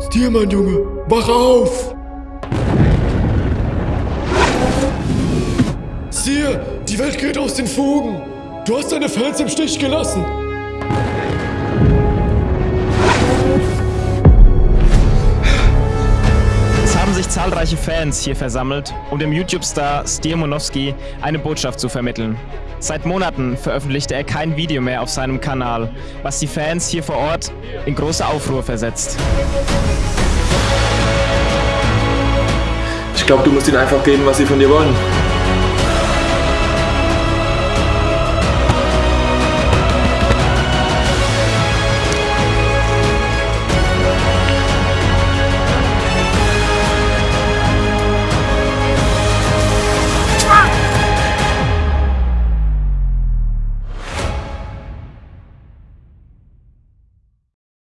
Stiermann, Junge, wach auf! Stier, die Welt geht aus den Fugen! Du hast deine Fans im Stich gelassen! Es haben sich zahlreiche Fans hier versammelt, um dem YouTube-Star Stier Monowski eine Botschaft zu vermitteln. Seit Monaten veröffentlichte er kein Video mehr auf seinem Kanal, was die Fans hier vor Ort in große Aufruhr versetzt. Ich glaube, du musst ihnen einfach geben, was sie von dir wollen.